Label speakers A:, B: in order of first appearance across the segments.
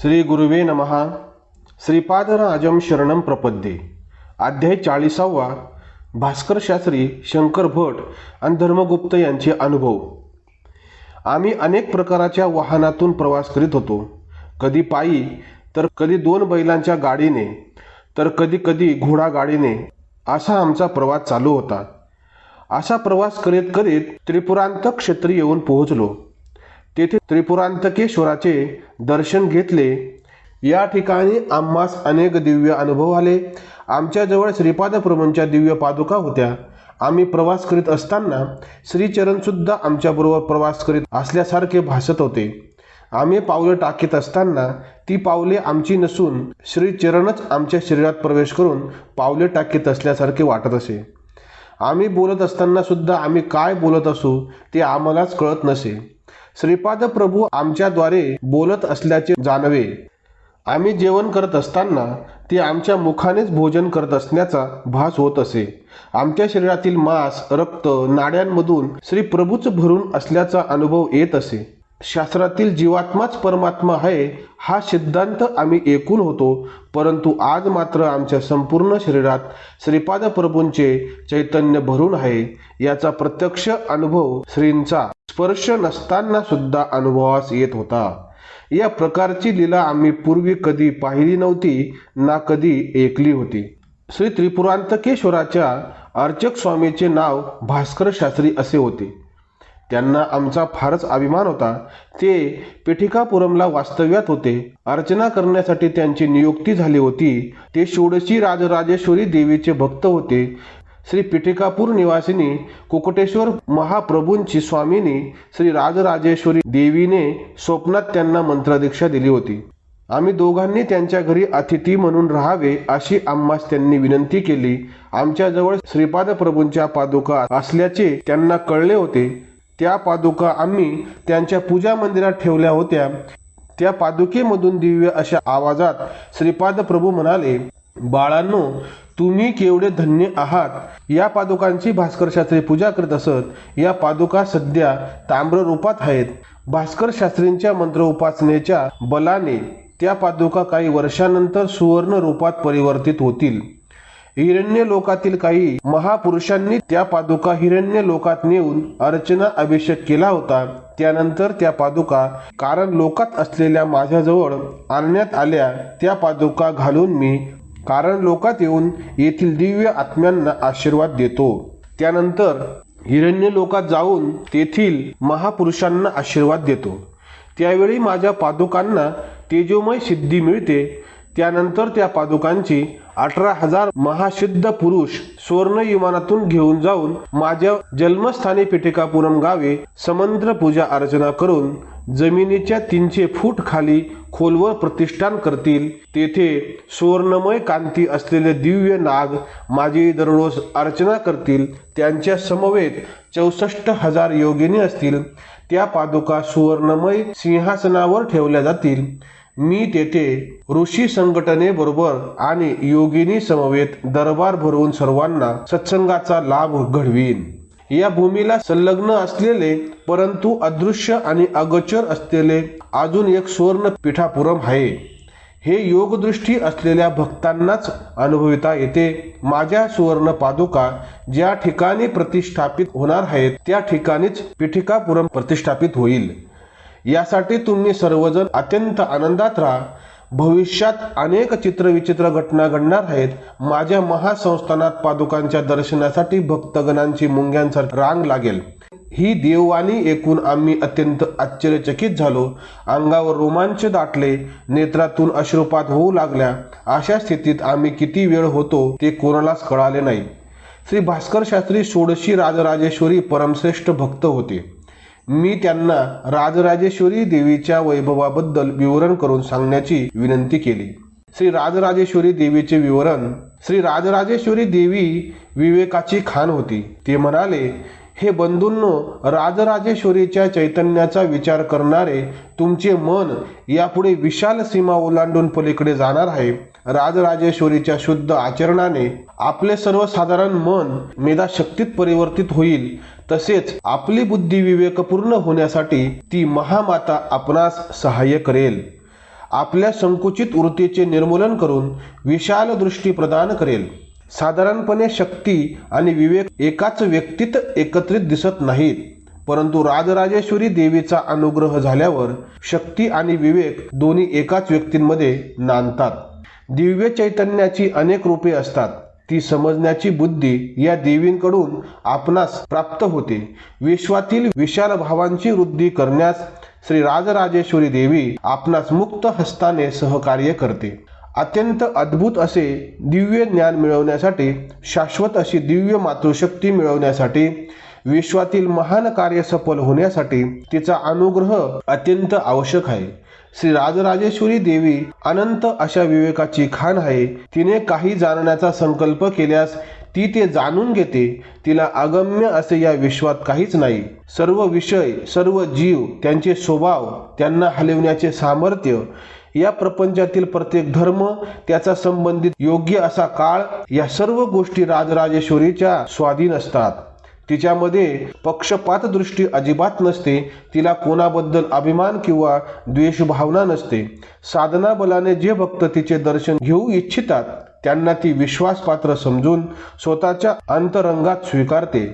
A: श्री गुरुवे नमहा श्रीपादराजम शरणम प्रपद्ये. अध्याय चाळीसावा. भास्कर शास्त्री शंकर भट आणि धर्मगुप्त यांचे अनुभव. आम्ही अनेक प्रकाराच्या वाहनातून प्रवास करीत होतो. कधी पायी तर कधी दोन बैलांच्या गाडीने तर कधी कधी घोडा गाडीने असा आमचा प्रवास चालू होता. असा प्रवास करीत करीत त्रिपुरांत क्षेत्री येऊन पोहोचलो. तेथे त्रिपुरांतकेश्वराचे दर्शन घेतले. या ठिकाणी आम्हास अनेक दिव्य अनुभव आले. आमच्याजवळ श्रीपादप्रभूंच्या दिव्य पादुका होत्या. आम्ही प्रवास करीत असताना श्रीचरणसुद्धा आमच्याबरोबर प्रवास करीत असल्यासारखे भासत होते. आम्ही पावले टाकीत असताना ती पावले आमची नसून श्रीचरणच आमच्या शरीरात प्रवेश करून पावले टाकीत असल्यासारखे वाटत असे. आम्ही बोलत असताना सुद्धा आम्ही काय बोलत असू ते आम्हालाच कळत नसे. श्रीपाद प्रभू आमच्याद्वारे बोलत असल्याचे जाणवे. आम्ही जेवण करत असताना ते आमच्या मुखानेच भोजन करत असण्याचा भास होत असे. आमच्या शरीरातील मांस रक्त नाड्यांमधून श्री प्रभूच भरून असल्याचा अनुभव येत असे. शास्त्रातील जीवात्माच परमात्मा आहे हा सिद्धांत आम्ही ऐकून होतो परंतु आज मात्र आमच्या संपूर्ण शरीरात श्रीपाद प्रभूंचे चैतन्य भरून आहे याचा प्रत्यक्ष अनुभव श्रींचा. स्पर्श नसताना सुद्धा अनुभवास येत होता. या प्रकारची लीला आम्ही पूर्वी कधी पाहिली नव्हती ना कधी ऐकली होती. श्री त्रिपुरांतकेश्वराच्या अर्चक स्वामीचे नाव भास्कर शास्त्री असे होते. त्यांना आमचा फारच अभिमान होता. ते पेठिकापुरमला वास्तव्यात होते. अर्चना करण्यासाठी त्यांची नियुक्ती झाली होती. ते षोडशी राजराजेश्वरी देवीचे भक्त होते. श्री पिठिकापूर निवासिनी कुकुटेश्वर महाप्रभूंची स्वामिनी श्री राजराजेश्वरी देवीने स्वप्नात त्यांना मंत्रदीक्षा दिली होती. आम्ही दोघांनी त्यांच्या घरी अतिथी म्हणून राहावे अशी आम्हास त्यांनी विनंती केली. आमच्याजवळ श्रीपाद प्रभूंच्या पादुका असल्याचे त्यांना कळले होते. त्या पादुका आम्ही त्यांच्या पूजा मंदिरात ठेवल्या होत्या. त्या पादुकेमधून दिव्य अशा आवाजात श्रीपाद प्रभू म्हणाले बाळांनो तुम्ही केवढे धन्य आहात? या पादुकांची भास्कर शास्त्री पूजा करत असत या पादुका सध्या ताम्र रूपात आहेत. भास्कर शास्त्रींच्या मंत्र उपासनेच्या बलाने त्या पादुका काही वर्षानंतर सुवर्ण रूपात परिवर्तित होतील. हिरण्य लोकातील काही महापुरुषांनी त्या पादुका हिरण्य लोकात नेऊन अर्चना अभिषेक केला होता. त्यानंतर त्या पादुका कारण लोकात असलेल्या माझ्याजवळ आणण्यात आल्या त्या पादुका घालून मी कारण लोकात येऊन येथील दिव्य आत्म्यांना आशीर्वाद देतो. त्यानंतर हिरण्य लोकात जाऊन तेथील महापुरुषांना आशीर्वाद देतो. त्यावेळी माझ्या पादुकांना तेजोमय सिद्धी मिळते. त्यानंतर त्या पादुकांची अठरा हजार महासिद्ध पुरुष स्वर्ण विमानातून घेऊन जाऊन माझ्या जन्मस्थानी पिटिकापुरम गावे समंत्र पूजा अर्चना करून जमिनीच्या तीनशे फूट खाली खोलवर प्रतिष्ठान करतील. तेथे सुवर्णमय कांती असलेले दिव्य नाग माझी दररोज अर्चना करतील. त्यांच्या समवेत चौसष्ट हजार योगिनी असतील. त्या पादुका सुवर्णमय सिंहासनावर ठेवल्या जातील. मी तेथे ऋषी संघटनेबरोबर आणि योगिनी समवेत दरबार भरवून सर्वांना सत्संगाचा लाभ घडवीन. या भूमीला संलग्न असलेले परंतु अदृश्य आणि अगोचर असलेले अजून एक सुवर्ण पिठापुरम आहे. हे योगदृष्टी असलेल्या भक्तांनाच अनुभविता येते. माझ्या सुवर्ण पादुका ज्या ठिकाणी प्रतिष्ठापित होणार आहेत त्या ठिकाणीच पिठिकापुरम प्रतिष्ठापित होईल. यासाठी तुम्ही सर्वजण अत्यंत आनंदात राहा. भविष्यात अनेक चित्रविचित्र घटना घडणार आहेत. माझ्या महासंस्थानात पादुकांच्या दर्शनासाठी भक्तगणांची मुंग्यांसारखी रांग लागेल. ही देववाणी ऐकून आम्ही अत्यंत आश्चर्यचकित झालो. अंगावर रोमांच दाटले. नेत्रातून अश्रुपात होऊ लागल्या. अशा स्थितीत आम्ही किती वेळ होतो ते कोणालाच कळाले नाही. श्री भास्कर शास्त्री षोडशी राजराजेश्वरी परमश्रेष्ठ भक्त होते. मी त्यांना राजराजेश्वरी देवीच्या वैभवाबद्दल विवरण करून सांगण्याची विनंती केली. श्री राजराजेश्वरी देवीचे विवरण श्री राजराजेश्वरी देवी विवेकाची खान होती. ते म्हणाले हे बंधूंनो राजराजेश्वरीच्या चैतन्याचा विचार करणारे तुमचे मन यापुढे विशाल सीमा ओलांडून पलीकडे जाणार आहे. राजराजेश्वरीच्या शुद्ध आचरणाने आपले सर्वसाधारण मन मेधाशक्तीत परिवर्तित होईल. तसेच आपली बुद्धी विवेकपूर्ण होण्यासाठी ती महामाता आपणास सहाय्य करेल. आपल्या संकुचित वृत्तीचे निर्मूलन करून विशाल दृष्टी प्रदान करेल. साधारणपणे शक्ती आणि विवेक एकाच व्यक्तीत एकत्रित दिसत नाहीत. परंतु राजराजेश्वरी देवीचा अनुग्रह झाल्यावर शक्ती आणि विवेक दोन्ही एकाच व्यक्तींमध्ये नांदतात. दिव्य चैतन्याची अनेक रूपे असतात. ती समजण्याची बुद्धी या देवींकडून आपणास प्राप्त होते. विश्वातील विशाल भावांची वृद्धी करण्यास श्री राजराजेश्वरी देवी आपणास मुक्त हस्ताने सहकार्य करते. अत्यंत अद्भुत असे दिव्य ज्ञान मिळवण्यासाठी शाश्वत अशी दिव्य मातृशक्ती मिळवण्यासाठी विश्वातील महान कार्य सफल होण्यासाठी तिचा अनुग्रह अत्यंत आवश्यक आहे. श्री राजराजेश्वरी देवी अनंत अशा विवेकाची खाण आहे. तिने काही जाणण्याचा संकल्प केल्यास ती ते जाणून घेते. तिला अगम्य असे या विश्वात काहीच नाही. सर्व विषय सर्व जीव त्यांचे स्वभाव त्यांना हलवण्याचे सामर्थ्य या प्रपंचातील प्रत्येक धर्म त्याचा संबंधित योग्य असा काळ या सर्व गोष्टी राजराजेश्वरीच्या स्वाधीन असतात. तिच्यामध्ये पक्षपात दृष्टी अजिबात नसते तिला कोणाबद्दल अभिमान किंवा द्वेषभावना नसते. साधना बलाने जे भक्त तिचे दर्शन घेऊ इच्छितात त्यांना ती विश्वासपात्र समजून स्वतःच्या अंतरंगात स्वीकारते.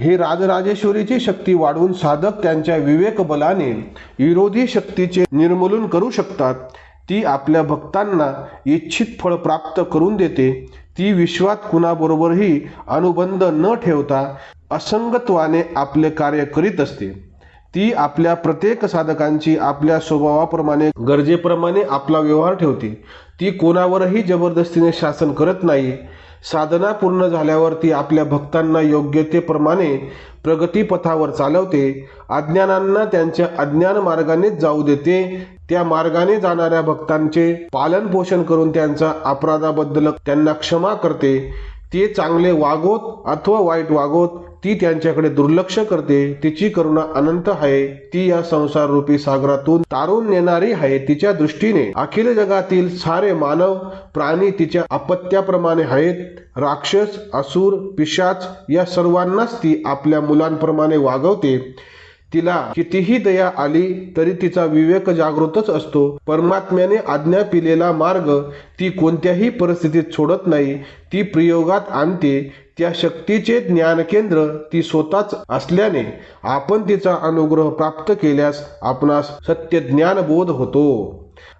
A: हे राजराजेश्वरीची शक्ती वाढवून साधक त्यांच्या विवेक बलाने विरोधी शक्तीचे निर्मूलन करू शकतात. ती आपल्या भक्तांना इच्छित फळ प्राप्त करून देते. ती विश्वात कुणाबरोबरही अनुबंध न ठेवता असंगत्वाने आपले कार्य करीत असते. ती आपल्या प्रत्येक साधकांची आपल्या स्वभावाप्रमाणे गरजेप्रमाणे आपला व्यवहार ठेवते. ती कोणावरही जबरदस्तीने शासन करत नाही. साधना पूर्ण झाल्यावर ती आपल्या भक्तांना योग्यतेप्रमाणे प्रगतीपथावर चालवते अज्ञानांना त्यांच्या अज्ञान मार्गानेच जाऊ देते त्या मार्गाने जाणाऱ्या भक्तांचे पालन पोषण करून त्यांचा अपराधाबद्दल त्यांना क्षमा करते. ते चांगले वागोत अथवा वाईट वागोत ती त्यांच्याकडे दुर्लक्ष करते तिची करुणा अनंत आहे. ती या संसार रूपी सागरातून तारून नेणारी आहे. तिच्या दृष्टीने अखिल जगातील सारे मानव प्राणी तिच्या अपत्याप्रमाणे आहेत. राक्षस असुर पिशाच या सर्वांनाच ती आपल्या मुलांप्रमाणे वागवते. तिला कितीही दया आली तरी तिचा विवेक जागृतच असतो. परमात्म्याने आज्ञा पिलेला मार्ग ती कोणत्याही परिस्थितीत सोडत नाही. ती प्रयोगात आणते. त्या शक्तीचे ज्ञानकेंद्र ती स्वतःच असल्याने आपण तिचा अनुग्रह प्राप्त केल्यास आपणास सत्य ज्ञानबोध होतो.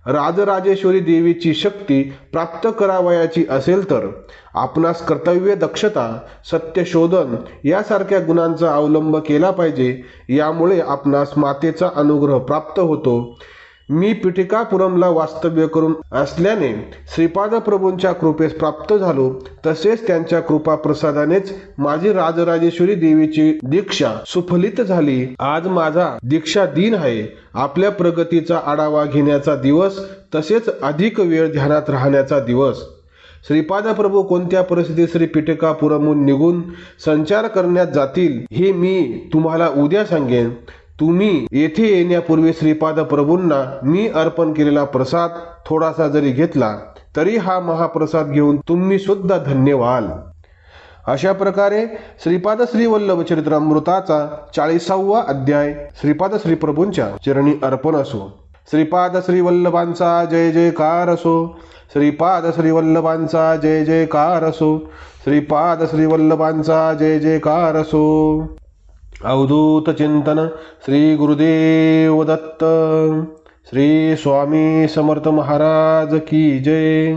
A: राजराजेश्वरी देवीची शक्ती प्राप्त करावयाची असेल तर आपणास कर्तव्य दक्षता सत्यशोधन यासारख्या गुणांचा अवलंब केला पाहिजे. यामुळे आपणास मातेचा अनुग्रह प्राप्त होतो. मी पिटिकापुरमला वास्तव्य करून असल्याने श्रीपाद प्रभूंच्या कृपेस प्राप्त झालो तसेच त्यांच्या कृपा प्रसादानेच माझी राजराजेश्वरी देवीची दीक्षा सुफलित झाली. आज माझा दीक्षा दिन आहे. आपल्या प्रगतीचा आढावा घेण्याचा दिवस तसेच अधिक वेळ ध्यानात राहण्याचा दिवस. श्रीपाद प्रभू कोणत्या परिस्थितीत श्री पिटकापुरमहून निघून संचार करण्यात जातील हे मी तुम्हाला उद्या सांगेन. तुम्ही येथे येण्यापूर्वी श्रीपाद प्रभूंना मी अर्पण केलेला प्रसाद थोडासा जरी घेतला तरी हा महाप्रसाद घेऊन तुम्ही सुद्धा धन्य व्हाल अशा प्रकारे श्रीपाद श्री वल्लभ चरित्रामृताचा चाळीसावा अध्याय श्रीपाद श्री प्रभूंच्या चरणी अर्पण असो. श्रीपाद श्री वल्लभांचा जय जयकार असो. श्रीपाद श्री वल्लभांचा जय जयकार असो. श्रीपाद श्री वल्लभांचा जय जयकार असो. अवधूत चिंतन श्री गुरुदेव दत्त श्री स्वामी समर्थ महाराज की जय।